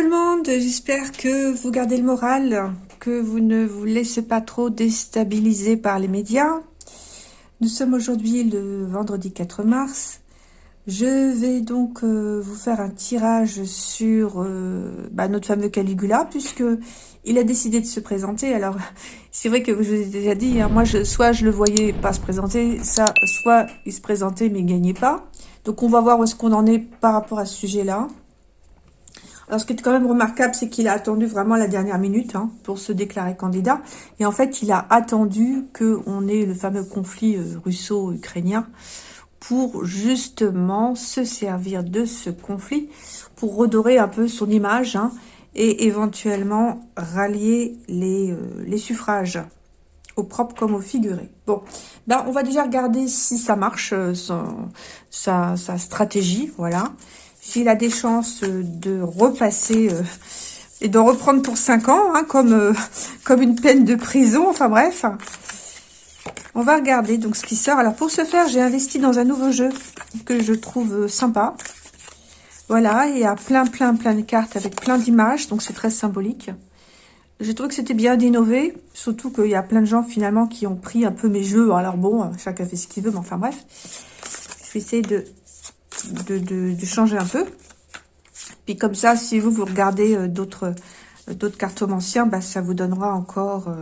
Tout le monde, j'espère que vous gardez le moral, que vous ne vous laissez pas trop déstabiliser par les médias. Nous sommes aujourd'hui le vendredi 4 mars. Je vais donc euh, vous faire un tirage sur euh, bah, notre fameux Caligula, puisque il a décidé de se présenter. Alors, c'est vrai que je vous ai déjà dit, hein, moi, soit je le voyais pas se présenter, ça, soit il se présentait mais gagnait pas. Donc, on va voir où est-ce qu'on en est par rapport à ce sujet-là. Alors, ce qui est quand même remarquable, c'est qu'il a attendu vraiment la dernière minute hein, pour se déclarer candidat. Et en fait, il a attendu qu'on ait le fameux conflit euh, russo-ukrainien pour justement se servir de ce conflit pour redorer un peu son image hein, et éventuellement rallier les, euh, les, suffrages au propre comme au figuré. Bon, ben on va déjà regarder si ça marche, euh, sa, sa stratégie, voilà s'il a des chances euh, de repasser euh, et de reprendre pour 5 ans, hein, comme, euh, comme une peine de prison, enfin bref. On va regarder donc ce qui sort. Alors pour ce faire, j'ai investi dans un nouveau jeu que je trouve sympa. Voilà, il y a plein, plein, plein de cartes avec plein d'images, donc c'est très symbolique. J'ai trouvé que c'était bien d'innover, surtout qu'il y a plein de gens finalement qui ont pris un peu mes jeux. Alors bon, chacun fait ce qu'il veut, mais enfin bref. Je vais essayer de de, changer un peu. Puis comme ça, si vous, vous regardez euh, d'autres euh, d'autres cartomanciens, bah, ça vous donnera encore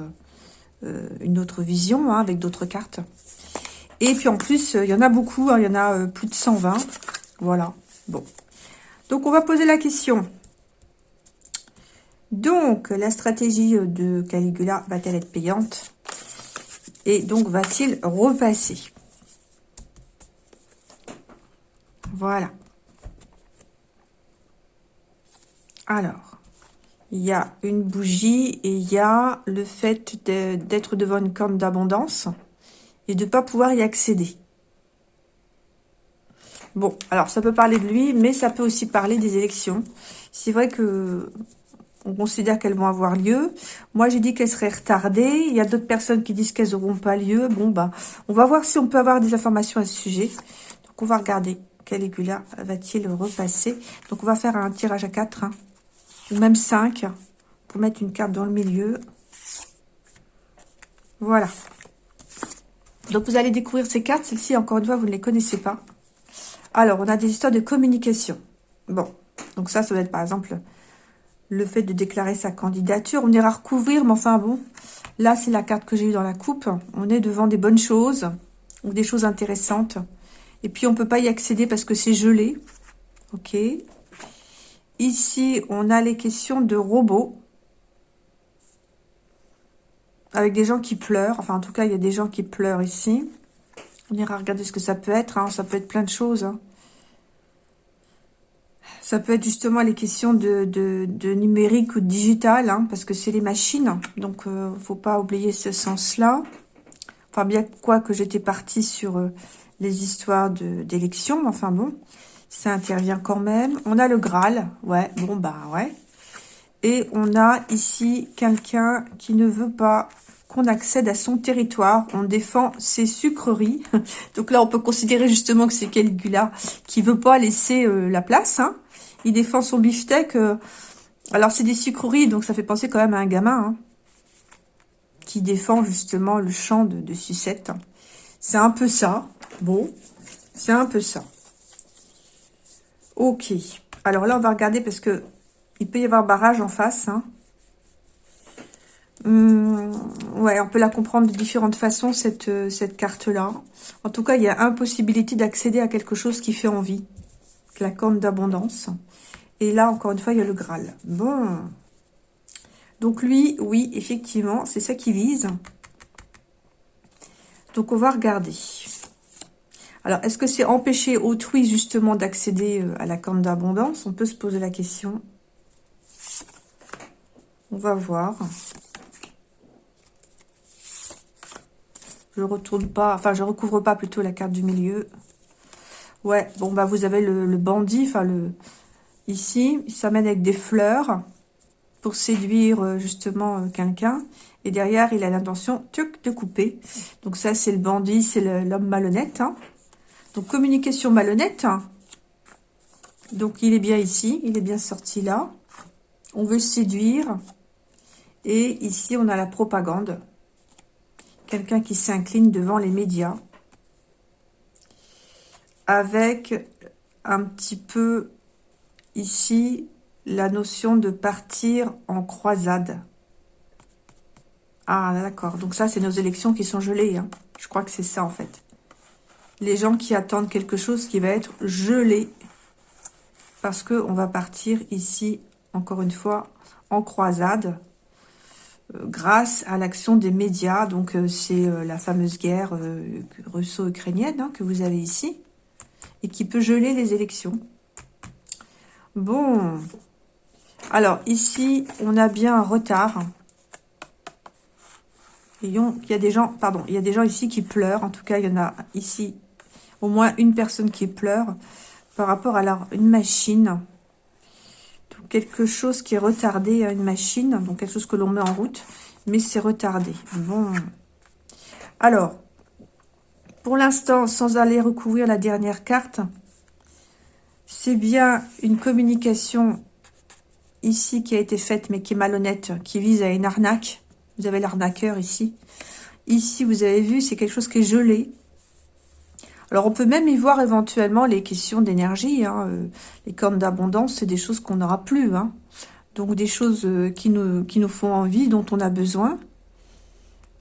euh, une autre vision hein, avec d'autres cartes. Et puis en plus, il y en a beaucoup, hein, il y en a plus de 120. Voilà, bon. Donc on va poser la question. Donc, la stratégie de Caligula va-t-elle être payante? Et donc, va-t-il repasser? Voilà. Alors, il y a une bougie et il y a le fait d'être devant une corne d'abondance et de ne pas pouvoir y accéder. Bon, alors ça peut parler de lui, mais ça peut aussi parler des élections. C'est vrai que on considère qu'elles vont avoir lieu. Moi, j'ai dit qu'elles seraient retardées. Il y a d'autres personnes qui disent qu'elles n'auront pas lieu. Bon, bah, on va voir si on peut avoir des informations à ce sujet. Donc, on va regarder. Caligula va-t-il repasser Donc, on va faire un tirage à 4, hein. ou même 5, pour mettre une carte dans le milieu. Voilà. Donc, vous allez découvrir ces cartes. Celles-ci, encore une fois, vous ne les connaissez pas. Alors, on a des histoires de communication. Bon, donc ça, ça va être, par exemple, le fait de déclarer sa candidature. On ira recouvrir, mais enfin, bon, là, c'est la carte que j'ai eue dans la coupe. On est devant des bonnes choses, ou des choses intéressantes. Et puis, on ne peut pas y accéder parce que c'est gelé. OK. Ici, on a les questions de robots. Avec des gens qui pleurent. Enfin, en tout cas, il y a des gens qui pleurent ici. On ira regarder ce que ça peut être. Hein. Ça peut être plein de choses. Hein. Ça peut être justement les questions de, numérique ou de digital, hein, parce que c'est les machines. Donc, il euh, ne faut pas oublier ce sens-là. Enfin, bien quoi que j'étais partie sur euh, les histoires d'élections, enfin bon, ça intervient quand même. On a le Graal, ouais, bon bah ouais. Et on a ici quelqu'un qui ne veut pas qu'on accède à son territoire. On défend ses sucreries. Donc là, on peut considérer justement que c'est Caligula qui veut pas laisser euh, la place. Hein. Il défend son beefsteak. Euh. Alors, c'est des sucreries, donc ça fait penser quand même à un gamin hein, qui défend justement le champ de, de sucette. C'est un peu ça. Bon, c'est un peu ça. Ok. Alors là, on va regarder parce que il peut y avoir barrage en face. Hein. Hum, ouais, on peut la comprendre de différentes façons, cette, euh, cette carte-là. En tout cas, il y a impossibilité d'accéder à quelque chose qui fait envie. La corne d'abondance. Et là, encore une fois, il y a le Graal. Bon. Donc lui, oui, effectivement, c'est ça qui vise. Donc, on va regarder. Alors, est-ce que c'est empêcher autrui, justement, d'accéder euh, à la corne d'abondance? On peut se poser la question. On va voir. Je retourne pas, enfin, je recouvre pas plutôt la carte du milieu. Ouais, bon, bah, vous avez le, bandit, enfin, le... Ici, il s'amène avec des fleurs pour séduire, euh, justement, euh, quelqu'un. Et derrière, il a l'intention de couper. Donc ça, c'est le bandit, c'est l'homme malhonnête. Hein. Donc, communication malhonnête. Donc, il est bien ici. Il est bien sorti là. On veut séduire. Et ici, on a la propagande. Quelqu'un qui s'incline devant les médias. Avec un petit peu ici la notion de partir en croisade. Ah, d'accord. Donc ça, c'est nos élections qui sont gelées. Hein. Je crois que c'est ça, en fait. Les gens qui attendent quelque chose qui va être gelé. Parce qu'on va partir ici, encore une fois, en croisade. Euh, grâce à l'action des médias. Donc, euh, c'est euh, la fameuse guerre russo-ukrainienne hein, que vous avez ici. Et qui peut geler les élections. Bon. Alors, ici, on a bien un retard. Il y a des gens, pardon, il y a des gens ici qui pleurent. En tout cas, il y en a ici au moins une personne qui pleure par rapport à une machine. quelque chose qui est retardé à une machine, donc quelque chose que l'on met en route, mais c'est retardé. Bon. Alors, pour l'instant, sans aller recouvrir la dernière carte, c'est bien une communication ici qui a été faite, mais qui est malhonnête, qui vise à une arnaque. Vous avez l'arnaqueur ici. Ici, vous avez vu, c'est quelque chose qui est gelé. Alors, on peut même y voir éventuellement les questions d'énergie. Hein. Euh, les cornes d'abondance, c'est des choses qu'on n'aura plus. Hein. Donc, des choses euh, qui nous, qui nous font envie, dont on a besoin.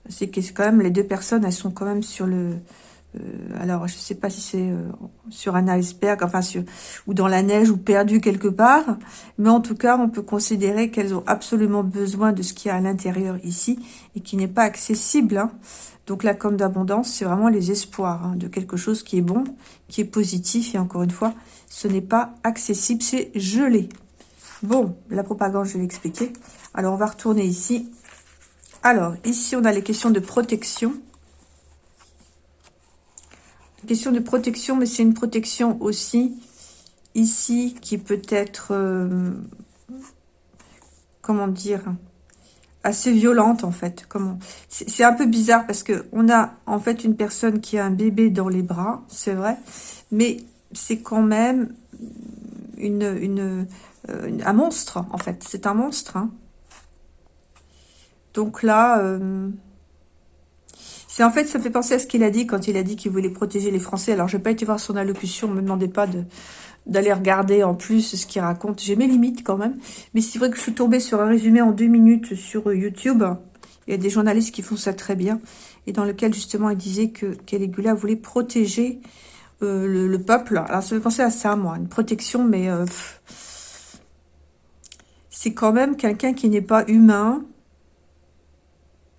C'est que quand même, les deux personnes, elles sont quand même sur le, euh, alors je ne sais pas si c'est sur un iceberg, enfin sur, ou dans la neige ou perdu quelque part, mais en tout cas on peut considérer qu'elles ont absolument besoin de ce qu'il y a à l'intérieur ici et qui n'est pas accessible. Hein. Donc la com d'abondance, c'est vraiment les espoirs hein, de quelque chose qui est bon, qui est positif et encore une fois, ce n'est pas accessible, c'est gelé. Bon, la propagande, je l'ai expliqué. Alors on va retourner ici. Alors ici on a les questions de protection. Question de protection, mais c'est une protection aussi ici qui peut être, euh, comment dire, assez violente en fait. Comment C'est un peu bizarre parce que on a en fait une personne qui a un bébé dans les bras, c'est vrai, mais c'est quand même une, une, euh, un monstre en fait. C'est un monstre. Hein. Donc là, euh, c'est en fait, ça fait penser à ce qu'il a dit quand il a dit qu'il voulait protéger les Français. Alors, je n'ai pas été voir son allocution, me demandez pas d'aller regarder en plus ce qu'il raconte. J'ai mes limites quand même. Mais c'est vrai que je suis tombée sur un résumé en deux minutes sur YouTube. Il y a des journalistes qui font ça très bien. Et dans lequel, justement, il disait que Caligula voulait protéger euh, le, peuple. Alors, ça fait penser à ça, moi. Une protection, mais... Euh, c'est quand même quelqu'un qui n'est pas humain,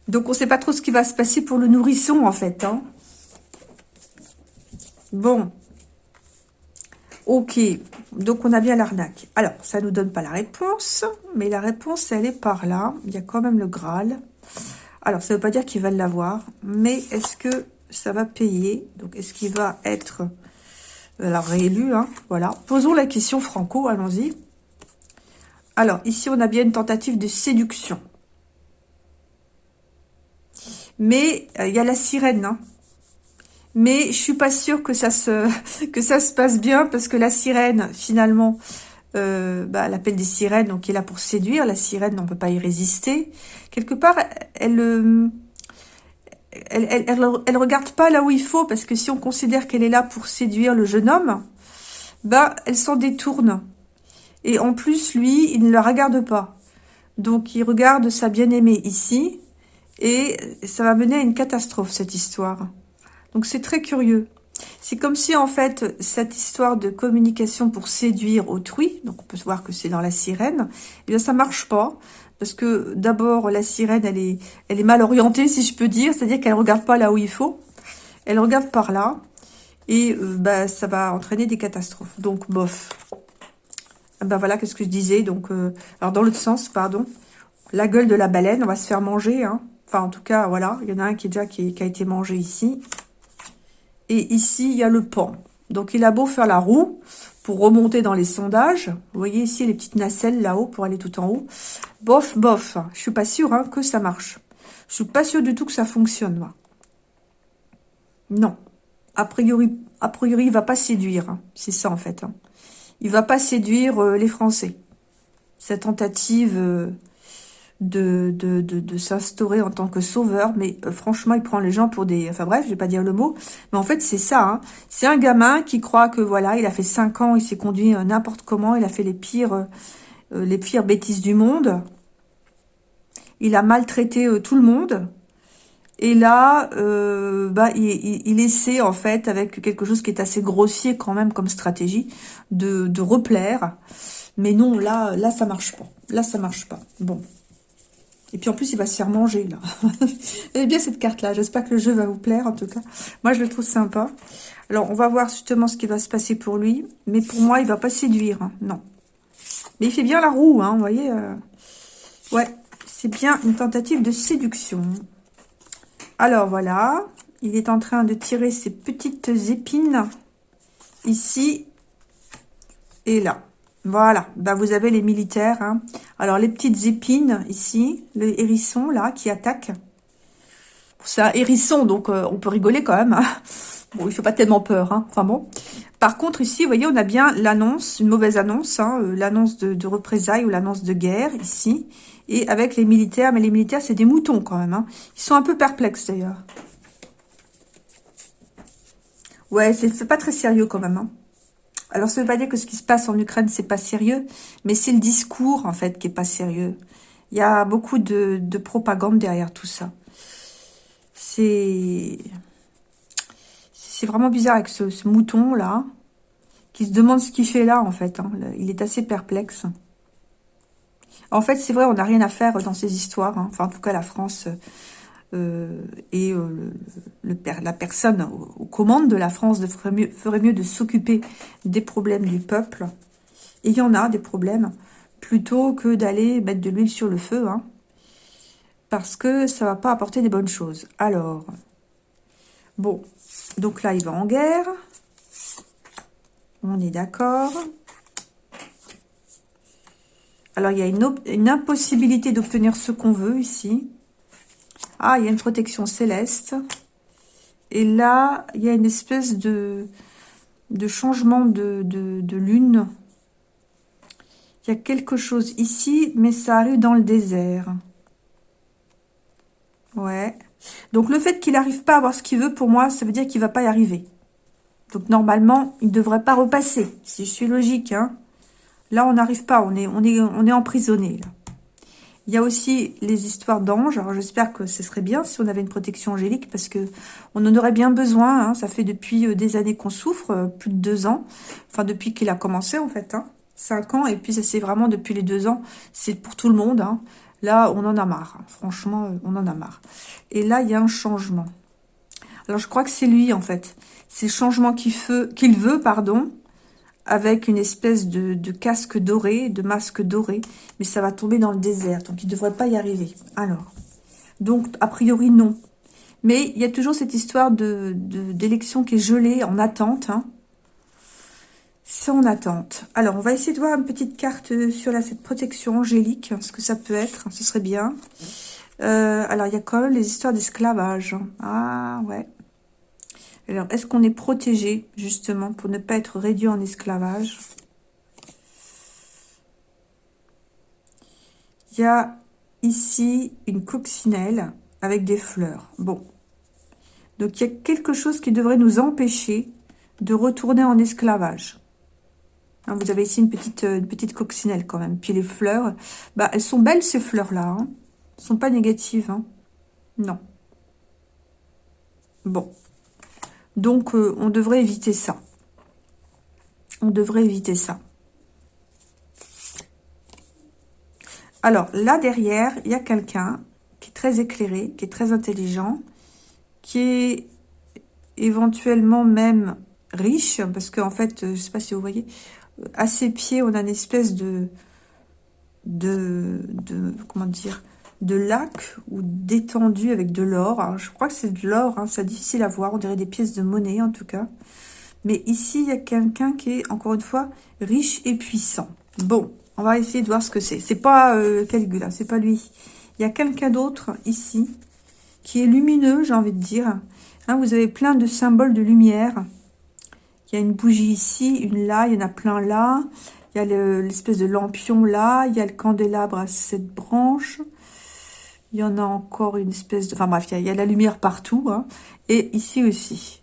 donc, on ne sait pas trop ce qui va se passer pour le nourrisson, en fait. Hein. Bon. Ok. Donc, on a bien l'arnaque. Alors, ça ne nous donne pas la réponse. Mais la réponse, elle est par là. Il y a quand même le Graal. Alors, ça ne veut pas dire qu'il va l'avoir. Mais est-ce que ça va payer? Donc, est-ce qu'il va être alors, réélu hein? Voilà. Posons la question franco. Allons-y. Alors, ici, on a bien une tentative de séduction. Mais euh, il y a la sirène, hein. Mais je suis pas sûre que ça se que ça se passe bien parce que la sirène, finalement, euh, bah, l'appel des sirènes, donc est là pour séduire. La sirène, on peut pas y résister. Quelque part, elle, euh, elle, elle, elle, regarde pas là où il faut parce que si on considère qu'elle est là pour séduire le jeune homme, bah, elle s'en détourne. Et en plus, lui, il ne la regarde pas. Donc, il regarde sa bien-aimée ici, et ça va mener à une catastrophe, cette histoire. Donc c'est très curieux. C'est comme si, en fait, cette histoire de communication pour séduire autrui, donc on peut voir que c'est dans la sirène, eh bien ça marche pas. Parce que d'abord, la sirène, elle est, mal orientée, si je peux dire. C'est-à-dire qu'elle regarde pas là où il faut. Elle regarde par là. Et euh, bah, ça va entraîner des catastrophes. Donc, bof. Ben voilà, qu'est-ce que je disais. Donc, euh, alors dans l'autre sens, pardon. La gueule de la baleine, on va se faire manger. Hein. Enfin, en tout cas, voilà. Il y en a un qui, est déjà, qui, a été mangé ici. Et ici, il y a le pan. Donc, il a beau faire la roue pour remonter dans les sondages. Vous voyez ici les petites nacelles là-haut pour aller tout en haut. Bof, bof. Je suis pas sûre hein, que ça marche. Je suis pas sûre du tout que ça fonctionne. Non. A priori, a priori, va pas séduire. Hein. C'est ça, en fait. Hein. Il va pas séduire euh, les Français. sa tentative de, de, de, s'instaurer en tant que sauveur, mais euh, franchement, il prend les gens pour des... Enfin bref, je vais pas dire le mot, mais en fait, c'est ça. Hein. C'est un gamin qui croit que, voilà, il a fait 5 ans, il s'est conduit euh, n'importe comment, il a fait les pires, euh, les pires bêtises du monde. Il a maltraité tout le monde. Et là, bah, il, il, essaie, en fait, avec quelque chose qui est assez grossier quand même comme stratégie, de, de replaire. Mais non, là, là, ça marche pas. Là, ça marche pas. Bon, et puis en plus, il va se faire manger, là. Bien cette carte-là. J'espère que le jeu va vous plaire, en tout cas. Moi, je le trouve sympa. Alors, on va voir justement ce qui va se passer pour lui. Mais pour moi, il va pas séduire. Hein. Non. Mais il fait bien la roue, hein, vous voyez. Euh. Ouais, c'est bien une tentative de séduction. Alors, voilà. Il est en train de tirer ses petites épines. Ici. Et là. Voilà, bah vous avez les militaires. Hein. Alors, les petites épines ici, le hérisson là qui attaque. C'est un hérisson, donc euh, on peut rigoler quand même. Hein. Bon, il fait pas tellement peur, hein. enfin bon. Par contre, ici, vous voyez, on a bien l'annonce, une mauvaise annonce, hein, euh, l'annonce de, représailles ou l'annonce de guerre, ici. Et avec les militaires, mais les militaires, c'est des moutons quand même. Ils sont un peu perplexes d'ailleurs. Ouais, c'est pas très sérieux quand même. Alors, ça ne veut pas dire que ce qui se passe en Ukraine, c'est pas sérieux, mais c'est le discours, en fait, qui est pas sérieux. Il y a beaucoup de, propagande derrière tout ça. C'est... C'est vraiment bizarre avec ce, mouton-là, qui se demande ce qu'il fait là, en fait. Hein. Il est assez perplexe. En fait, c'est vrai, on n'a rien à faire dans ces histoires. Hein. Enfin, en tout cas, la France et euh, la personne aux, commandes de la France ferait mieux, de s'occuper des problèmes du peuple. Et il y en a des problèmes, plutôt que d'aller mettre de l'huile sur le feu, hein, parce que ça va pas apporter des bonnes choses. Alors, bon, donc là, il va en guerre. On est d'accord. Alors, il y a une impossibilité d'obtenir ce qu'on veut ici. Ah, il y a une protection céleste. Et là, il y a une espèce de, de changement de, lune. Il y a quelque chose ici, mais ça arrive dans le désert. Ouais. Donc, le fait qu'il n'arrive pas à avoir ce qu'il veut, pour moi, ça veut dire qu'il va pas y arriver. Donc, normalement, il ne devrait pas repasser, si je suis logique. Hein. Là, on n'arrive pas, on est, on, est, on est emprisonné. Là. Il y a aussi les histoires d'anges. Alors, j'espère que ce serait bien si on avait une protection angélique parce que on en aurait bien besoin. Hein. Ça fait depuis euh, des années qu'on souffre, euh, plus de deux ans. Enfin, depuis qu'il a commencé, en fait. Hein. Cinq ans. Et puis, ça c'est vraiment depuis les deux ans. C'est pour tout le monde. Hein. Là, on en a marre. Hein. Franchement, euh, on en a marre. Et là, il y a un changement. Alors, je crois que c'est lui, en fait. C'est le changement qu'il veut, qu'il veut, pardon avec une espèce de, casque doré, de masque doré, mais ça va tomber dans le désert, donc il ne devrait pas y arriver. Alors, donc, a priori, non. Mais il y a toujours cette histoire de d'élection qui est gelée, en attente. Hein. C'est en attente. Alors, on va essayer de voir une petite carte sur la, cette protection angélique, ce que ça peut être, ce serait bien. Euh, alors, il y a quand même les histoires d'esclavage. Ah, ouais. Alors, est-ce qu'on est protégé, justement, pour ne pas être réduit en esclavage? Il y a ici une coccinelle avec des fleurs. Bon. Donc, il y a quelque chose qui devrait nous empêcher de retourner en esclavage. Hein, vous avez ici une petite, une petite coccinelle quand même. Puis les fleurs, bah, elles sont belles ces fleurs-là. Hein. Elles ne sont pas négatives. Hein. Non. Bon. Donc, euh, on devrait éviter ça. On devrait éviter ça. Alors, là derrière, il y a quelqu'un qui est très éclairé, qui est très intelligent, qui est éventuellement même riche, parce qu'en fait, je ne sais pas si vous voyez, à ses pieds, on a une espèce de, de comment dire, de lac ou d'étendue avec de l'or. Je crois que c'est de l'or, hein, c'est difficile à voir. On dirait des pièces de monnaie en tout cas. Mais ici, il y a quelqu'un qui est, encore une fois, riche et puissant. Bon, on va essayer de voir ce que c'est. C'est pas euh, Caligula, c'est pas lui. Il y a quelqu'un d'autre ici qui est lumineux, j'ai envie de dire. Hein, vous avez plein de symboles de lumière. Il y a une bougie ici, une là, il y en a plein là. Il Il y a l'espèce de lampion là. Il y a le candélabre à cette branche. Il y en a encore une espèce de... Enfin bref, il y a, la lumière partout. Hein. Et ici aussi.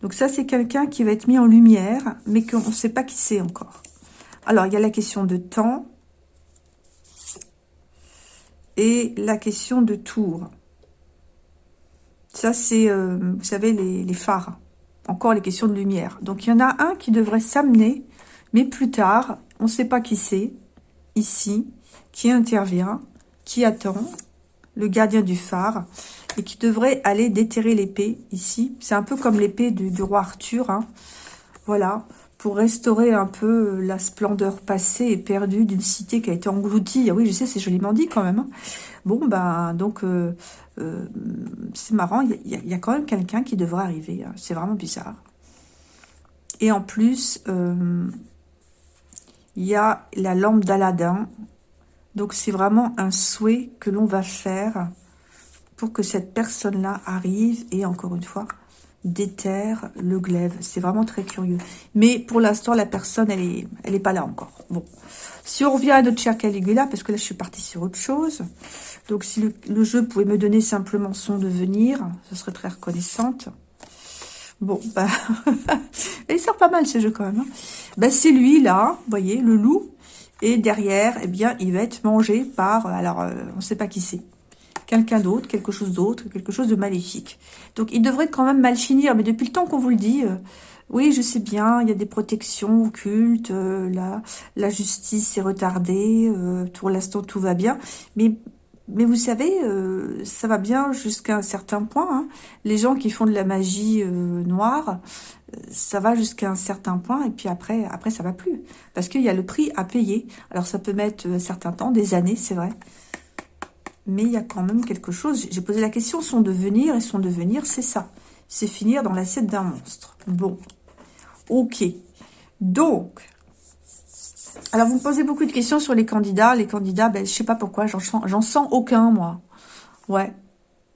Donc ça, c'est quelqu'un qui va être mis en lumière, mais qu'on ne sait pas qui c'est encore. Alors, il y a la question de temps. Et la question de tour. Ça, c'est, euh, vous savez, les, les, phares. Encore les questions de lumière. Donc, il y en a un qui devrait s'amener, mais plus tard, on ne sait pas qui c'est, ici, qui intervient, qui attend, le gardien du phare, et qui devrait aller déterrer l'épée, ici. C'est un peu comme l'épée du, roi Arthur, hein. Voilà, pour restaurer un peu la splendeur passée et perdue d'une cité qui a été engloutie. Ah oui, je sais, c'est joliment dit quand même. Hein. Bon, ben, donc, euh, euh, c'est marrant, il y, a quand même quelqu'un qui devrait arriver. Hein. C'est vraiment bizarre. Et en plus, euh, il y a la lampe d'Aladin. Donc, c'est vraiment un souhait que l'on va faire pour que cette personne-là arrive et, encore une fois, déterre le glaive. C'est vraiment très curieux. Mais pour l'instant, la personne, elle est, elle est pas là encore. Bon. Si on revient à notre cher Caligula, parce que là, je suis partie sur autre chose. Donc, si le, jeu pouvait me donner simplement son devenir, ce serait très reconnaissante. Bon, bah, il sort pas mal ce jeu quand même. Hein. Bah, c'est lui là, vous voyez, le loup. Et derrière, eh bien, il va être mangé par, alors, euh, on ne sait pas qui c'est quelqu'un d'autre, quelque chose d'autre, quelque chose de maléfique. Donc, il devrait quand même mal finir. Mais depuis le temps qu'on vous le dit, euh, oui, je sais bien, il y a des protections occultes, euh, la, la justice est retardée, euh, pour l'instant tout va bien. Mais, mais vous savez, ça va bien jusqu'à un certain point. Hein. Les gens qui font de la magie noire, ça va jusqu'à un certain point et puis après, après ça va plus. Parce qu'il y a le prix à payer. Alors ça peut mettre un certain temps, des années, c'est vrai mais il y a quand même quelque chose. J'ai posé la question, son devenir, et son devenir, c'est ça. C'est finir dans l'assiette d'un monstre. Bon, ok. Donc, alors vous me posez beaucoup de questions sur les candidats. Les candidats, ben, je sais pas pourquoi, j'en sens, aucun, moi. Ouais.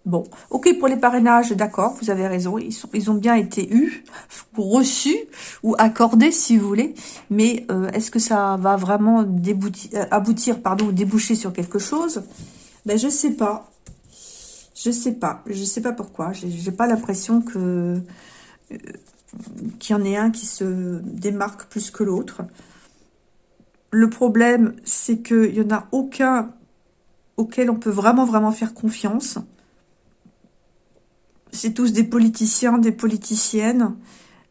Bon, ok pour les parrainages, d'accord, vous avez raison, ils, ont bien été eus, reçus, ou accordés si vous voulez, mais euh, est-ce que ça va vraiment euh, aboutir, pardon, ou déboucher sur quelque chose? Ben, je sais pas. Je sais pas. Je sais pas pourquoi. J'ai pas l'impression que euh, qu'il y en ait un qui se démarque plus que l'autre. Le problème, c'est qu'il n'y en a aucun auquel on peut vraiment, vraiment faire confiance. C'est tous des politiciens, des politiciennes.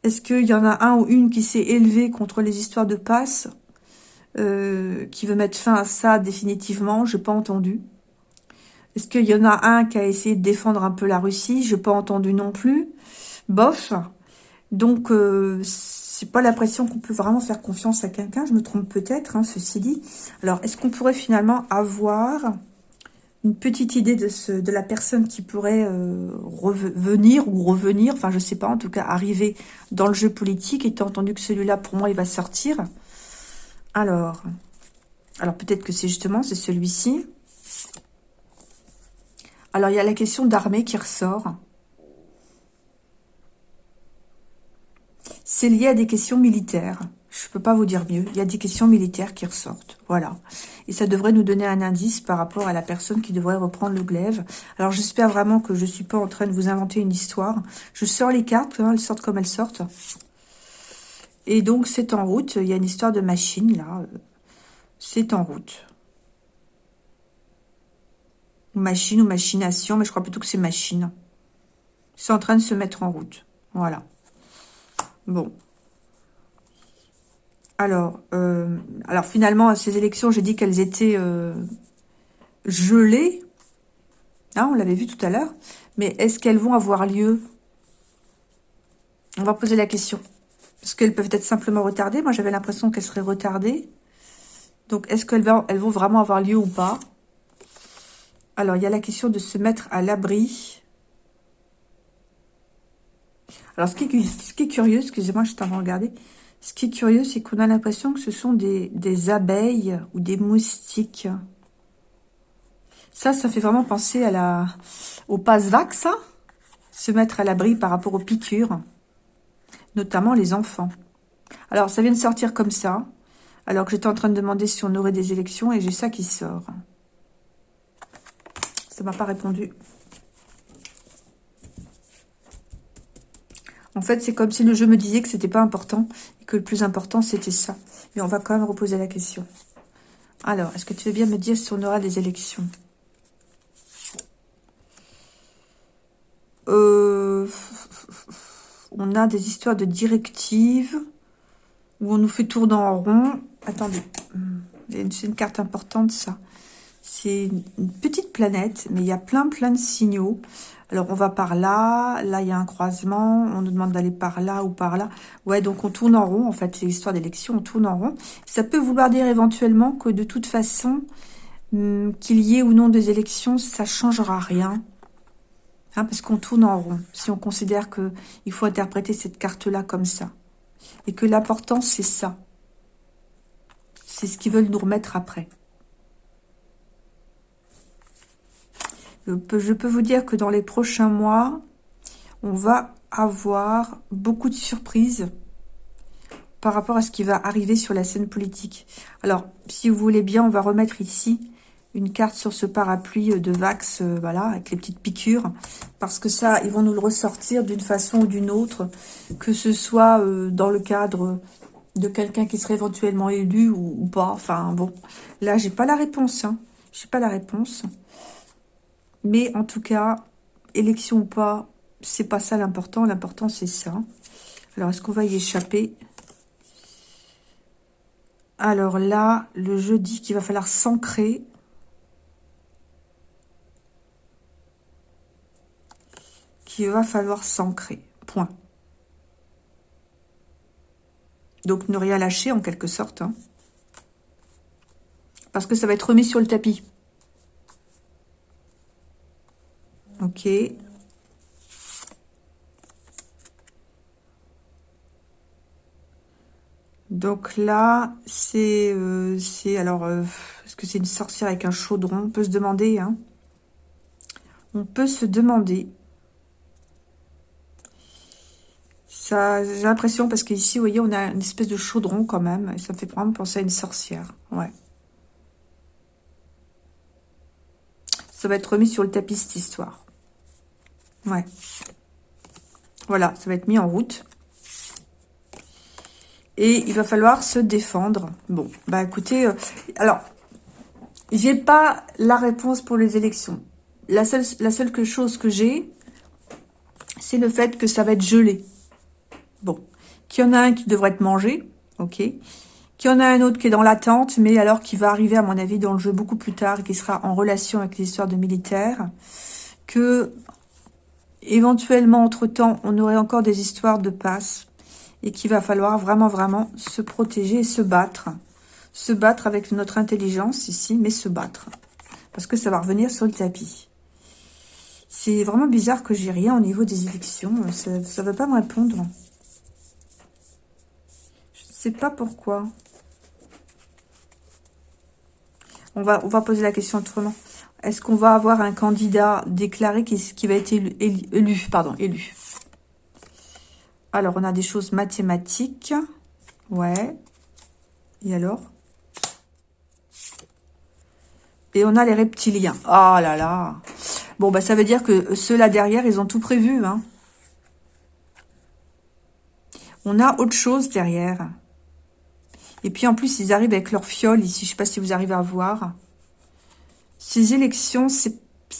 Est-ce qu'il y en a un ou une qui s'est élevé contre les histoires de passe, euh, qui veut mettre fin à ça définitivement? Je n'ai pas entendu. Est-ce qu'il y en a un qui a essayé de défendre un peu la Russie? Je n'ai pas entendu non plus. Bof. Donc, euh, c'est pas l'impression qu'on peut vraiment faire confiance à quelqu'un. Je me trompe peut-être, hein, ceci dit. Alors, est-ce qu'on pourrait finalement avoir une petite idée de, la personne qui pourrait euh, revenir ou revenir, enfin, je sais pas, en tout cas, arriver dans le jeu politique, étant entendu que celui-là, pour moi, il va sortir. Alors, alors peut-être que c'est justement, celui-ci. Alors, il y a la question d'armée qui ressort. C'est lié à des questions militaires. Je ne peux pas vous dire mieux. Il y a des questions militaires qui ressortent. Voilà. Et ça devrait nous donner un indice par rapport à la personne qui devrait reprendre le glaive. Alors, j'espère vraiment que je ne suis pas en train de vous inventer une histoire. Je sors les cartes. Hein, elles sortent comme elles sortent. Et donc, c'est en route. Il y a une histoire de machine, là. C'est en route machine ou machination, mais je crois plutôt que c'est machine. C'est en train de se mettre en route. Voilà. Bon. Alors, euh, alors finalement, ces élections, j'ai dit qu'elles étaient euh, gelées. Ah, on l'avait vu tout à l'heure. Mais est-ce qu'elles vont avoir lieu? On va poser la question. Est-ce qu'elles peuvent être simplement retardées? Moi, j'avais l'impression qu'elles seraient retardées. Donc, est-ce qu'elles vont, elles vont vraiment avoir lieu ou pas? Alors, il y a la question de se mettre à l'abri. Alors, ce qui est, curieux, excusez-moi, je t'en regarder. Ce qui est curieux, c'est qu'on a l'impression que ce sont des, abeilles ou des moustiques. Ça, ça fait vraiment penser à la, au passe-vax, se mettre à l'abri par rapport aux piqûres, notamment les enfants. Alors, ça vient de sortir comme ça. Alors que j'étais en train de demander si on aurait des élections et j'ai ça qui sort. Ça m'a pas répondu. En fait, c'est comme si le jeu me disait que c'était pas important et que le plus important, c'était ça. Mais on va quand même reposer la question. Alors, est-ce que tu veux bien me dire si on aura des élections? Euh, On a des histoires de directives où on nous fait tourner en rond. Attendez, c'est une carte importante, ça. C'est une petite planète, mais il y a plein, plein de signaux. Alors, on va par là. Là, il y a un croisement. On nous demande d'aller par là ou par là. Ouais, donc on tourne en rond. En fait, c'est l'histoire d'élection. On tourne en rond. Ça peut vouloir dire éventuellement que de toute façon, hum, qu'il y ait ou non des élections, ça changera rien. Hein, parce qu'on tourne en rond. Si on considère qu'il faut interpréter cette carte-là comme ça. Et que l'important, c'est ça. C'est ce qu'ils veulent nous remettre après. Je peux, vous dire que dans les prochains mois, on va avoir beaucoup de surprises par rapport à ce qui va arriver sur la scène politique. Alors, si vous voulez bien, on va remettre ici une carte sur ce parapluie de Vax, euh, voilà, avec les petites piqûres, parce que ça, ils vont nous le ressortir d'une façon ou d'une autre, que ce soit euh, dans le cadre de quelqu'un qui serait éventuellement élu ou, pas, enfin bon, là, j'ai pas la réponse, hein. j'ai pas la réponse. Mais en tout cas, élection ou pas, c'est pas ça l'important. L'important, c'est ça. Alors, est-ce qu'on va y échapper? Alors là, le jeu dit qu'il va falloir s'ancrer. Qu'il va falloir s'ancrer. Point. Donc, ne rien lâcher, en quelque sorte. Hein. Parce que ça va être remis sur le tapis. Donc là, c'est... Euh, alors, euh, est-ce que c'est une sorcière avec un chaudron? On peut se demander, hein. On peut se demander. Ça, j'ai l'impression, parce qu'ici, vous voyez, on a une espèce de chaudron quand même. Et ça me fait vraiment penser à une sorcière. Ouais. Ça va être remis sur le tapis, cette histoire. Ouais. Voilà, ça va être mis en route. Et il va falloir se défendre. Bon, bah écoutez, euh, alors, j'ai pas la réponse pour les élections. La seule, chose que j'ai, c'est le fait que ça va être gelé. Bon, qu'il y en a un qui devrait être mangé, ok. Qu'il y en a un autre qui est dans l'attente, mais alors qui va arriver, à mon avis, dans le jeu beaucoup plus tard, qui sera en relation avec l'histoire de militaires. Que Éventuellement, entre-temps, on aurait encore des histoires de passe et qu'il va falloir vraiment, vraiment se protéger et se battre. Se battre avec notre intelligence ici, mais se battre. Parce que ça va revenir sur le tapis. C'est vraiment bizarre que j'ai rien au niveau des élections. Ça ne va pas me répondre. Je ne sais pas pourquoi. On va, on va poser la question autrement. Est-ce qu'on va avoir un candidat déclaré qui, va être élu, pardon, élu? Alors, on a des choses mathématiques. Ouais. Et alors? Et on a les reptiliens. Oh là là Bon, bah ça veut dire que ceux-là derrière, ils ont tout prévu. Hein. On a autre chose derrière. Et puis en plus, ils arrivent avec leur fiole ici. Je sais pas si vous arrivez à voir. Ces élections,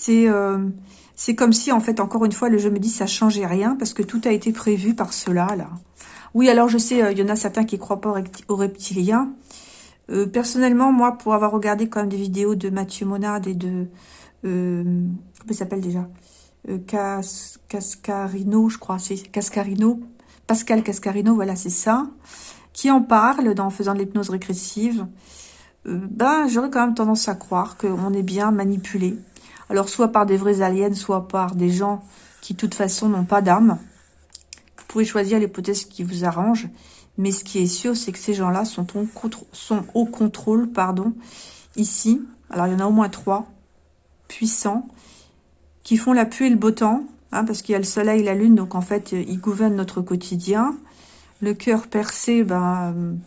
euh, c'est comme si, en fait, encore une fois, le jeu me dit ça changeait rien parce que tout a été prévu par cela, là. Oui, alors je sais, euh, il y en a certains qui croient pas aux reptiliens. Euh, personnellement, moi, pour avoir regardé quand même des vidéos de Mathieu Monade et de... comment il s'appelle déjà? Cascarino, je crois, c'est Cascarino. Pascal Cascarino, voilà, c'est ça. Qui en parle dans faisant de l'hypnose régressive ben, j'aurais quand même tendance à croire qu'on est bien manipulé. Alors, soit par des vrais aliens, soit par des gens qui, de toute façon, n'ont pas d'âme. Vous pouvez choisir l'hypothèse qui vous arrange. Mais ce qui est sûr, c'est que ces gens-là sont, au contrôle, pardon, ici. Alors, il y en a au moins trois puissants qui font la pluie et le beau temps, hein, parce qu'il y a le soleil la lune, donc en fait, ils gouvernent notre quotidien. Le cœur percé, ben,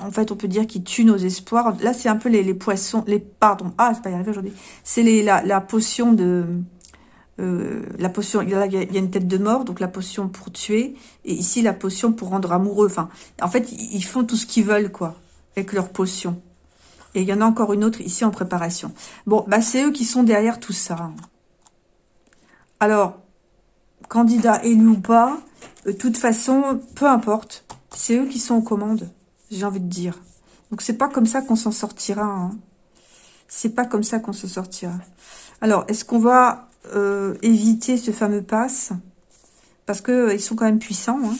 en fait, on peut dire qu'il tue nos espoirs. Là, c'est un peu les, poissons, les pardon, ah, c'est pas y arriver aujourd'hui. C'est la, potion de, euh, la potion, il y, a, une tête de mort, donc la potion pour tuer, et ici la potion pour rendre amoureux. Enfin, en fait, ils font tout ce qu'ils veulent, quoi, avec leur potion. Et il y en a encore une autre ici en préparation. Bon, bah c'est eux qui sont derrière tout ça. Alors, candidat élu ou pas, de toute façon, peu importe, c'est eux qui sont aux commandes j'ai envie de dire. Donc, c'est pas comme ça qu'on s'en sortira. Hein. C'est pas comme ça qu'on se sortira. Alors, est-ce qu'on va euh, éviter ce fameux pass? Parce que euh, sont quand même puissants. Hein.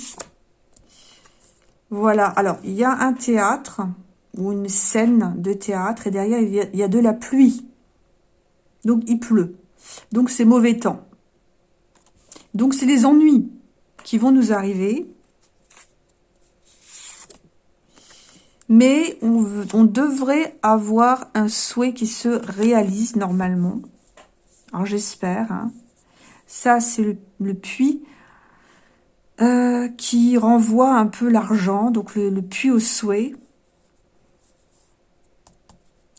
Voilà. Alors, il y a un théâtre ou une scène de théâtre et derrière, il y a de la pluie. Donc, il pleut. Donc, c'est mauvais temps. Donc, c'est les ennuis qui vont nous arriver. Mais on, devrait avoir un souhait qui se réalise normalement. Alors j'espère. Hein. Ça, c'est le, puits euh, qui renvoie un peu l'argent. Donc le, puits au souhait.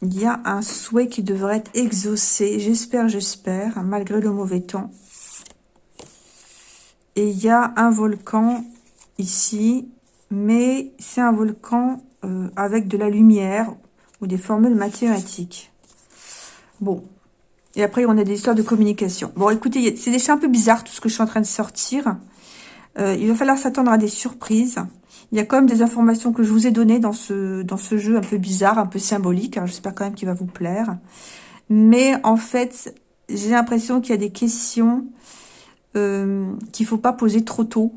Il y a un souhait qui devrait être exaucé. J'espère, j'espère, malgré le mauvais temps. Et il y a un volcan ici. Mais c'est un volcan euh, avec de la lumière ou des formules mathématiques. Bon. Et après, on a des histoires de communication. Bon, écoutez, c'est déjà un peu bizarre tout ce que je suis en train de sortir. Euh, il va falloir s'attendre à des surprises. Il y a quand même des informations que je vous ai données dans ce, dans ce jeu un peu bizarre, un peu symbolique. J'espère quand même qu'il va vous plaire. Mais en fait, j'ai l'impression qu'il y a des questions euh, qu'il faut pas poser trop tôt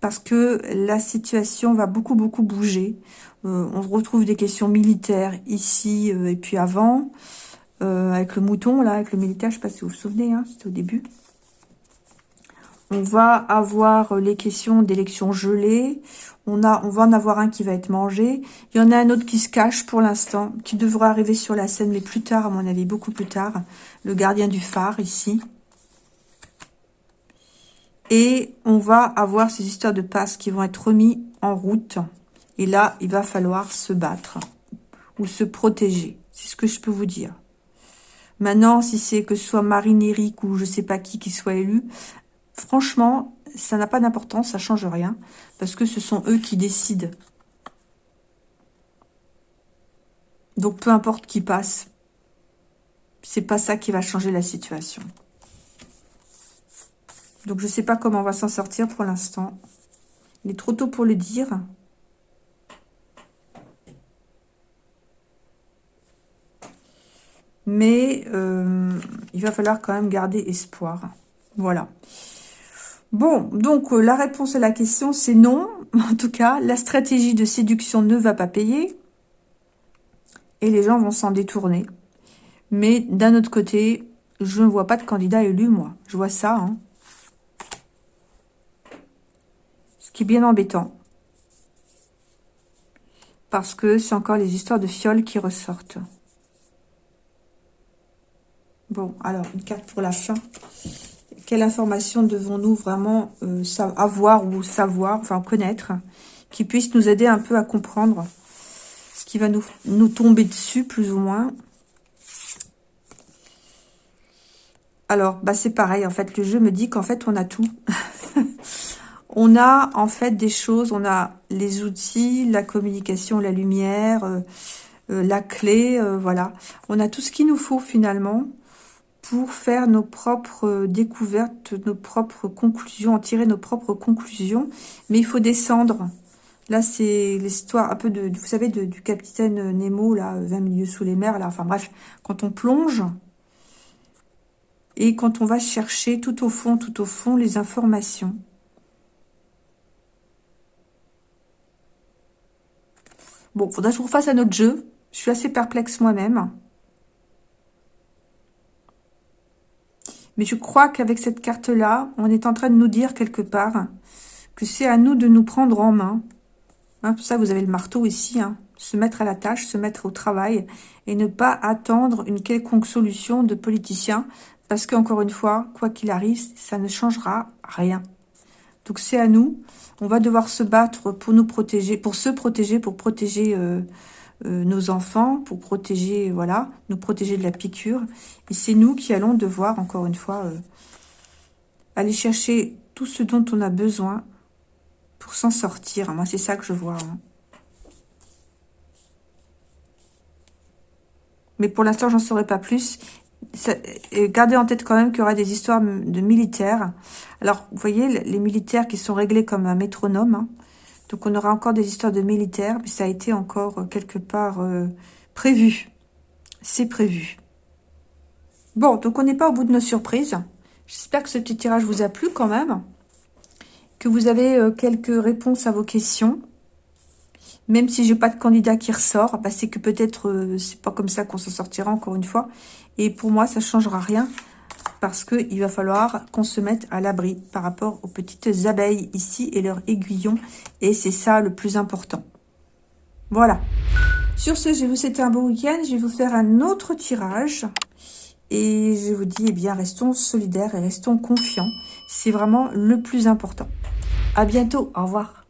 parce que la situation va beaucoup, beaucoup bouger. Euh, on retrouve des questions militaires ici euh, et puis avant, euh, avec le mouton, là, avec le militaire, je ne sais pas si vous vous souvenez, hein, c'était au début. On va avoir les questions d'élections gelées. On, on va en avoir un qui va être mangé. Il y en a un autre qui se cache pour l'instant, qui devra arriver sur la scène, mais plus tard, à mon avis, beaucoup plus tard. Le gardien du phare, ici. Et on va avoir ces histoires de passes qui vont être remis en route. Et là, il va falloir se battre ou se protéger. C'est ce que je peux vous dire. Maintenant, si c'est que ce soit Marine Eric ou je sais pas qui qui soit élu, franchement, ça n'a pas d'importance, ça change rien, parce que ce sont eux qui décident. Donc, peu importe qui passe, c'est pas ça qui va changer la situation. Donc, je sais pas comment on va s'en sortir pour l'instant. Il est trop tôt pour le dire. Mais euh, il va falloir quand même garder espoir. Voilà. Bon, donc euh, la réponse à la question, c'est non. En tout cas, la stratégie de séduction ne va pas payer. Et les gens vont s'en détourner. Mais d'un autre côté, je ne vois pas de candidat élu, moi. Je vois ça. Hein. Ce qui est bien embêtant. Parce que c'est encore les histoires de fioles qui ressortent. Bon, alors, une carte pour la fin. Quelle information devons-nous vraiment euh, avoir ou savoir, enfin connaître, qui puisse nous aider un peu à comprendre ce qui va nous, tomber dessus, plus ou moins? Alors, bah c'est pareil, en fait, le jeu me dit qu'en fait, on a tout. on a, en fait, des choses, on a les outils, la communication, la lumière, euh, euh, la clé, voilà. On a tout ce qu'il nous faut, finalement, pour faire nos propres découvertes, nos propres conclusions, en tirer nos propres conclusions. Mais il faut descendre. Là, c'est l'histoire un peu de, vous savez, du capitaine Nemo, là, 20 milieux sous les mers, là. Enfin bref, quand on plonge et quand on va chercher tout au fond, tout au fond, les informations. Bon, faudra que je vous fasse un autre jeu. Je suis assez perplexe moi-même. Mais je crois qu'avec cette carte-là, on est en train de nous dire quelque part que c'est à nous de nous prendre en main. Hein, ça, vous avez le marteau ici. Hein. se mettre à la tâche, se mettre au travail et ne pas attendre une quelconque solution de politicien. Parce qu'encore une fois, quoi qu'il arrive, ça ne changera rien. Donc c'est à nous. On va devoir se battre pour nous protéger, pour se protéger, pour protéger euh, nos enfants, pour protéger, voilà, nous protéger de la piqûre. Et c'est nous qui allons devoir, encore une fois, euh, aller chercher tout ce dont on a besoin pour s'en sortir. Moi, c'est ça que je vois. Hein. Mais pour l'instant, j'en saurai pas plus. gardez en tête quand même qu'il y aura des histoires de militaires. Alors, vous voyez, les militaires qui sont réglés comme un métronome, hein, donc on aura encore des histoires de militaires, mais ça a été encore euh, quelque part euh, prévu. C'est prévu. Bon, donc on n'est pas au bout de nos surprises. J'espère que ce petit tirage vous a plu quand même. Que vous avez euh, quelques réponses à vos questions. Même si j'ai pas de candidat qui ressort, bah c'est que peut-être c'est pas comme ça qu'on s'en sortira encore une fois. Et pour moi, ça changera rien parce qu'il va falloir qu'on se mette à l'abri par rapport aux petites abeilles ici et leurs aiguillons. Et c'est ça le plus important. Voilà. Sur ce, je vais vous souhaiter un bon week-end. Je vais vous faire un autre tirage. Et je vous dis, eh bien, restons solidaires et restons confiants. C'est vraiment le plus important. À bientôt. Au revoir.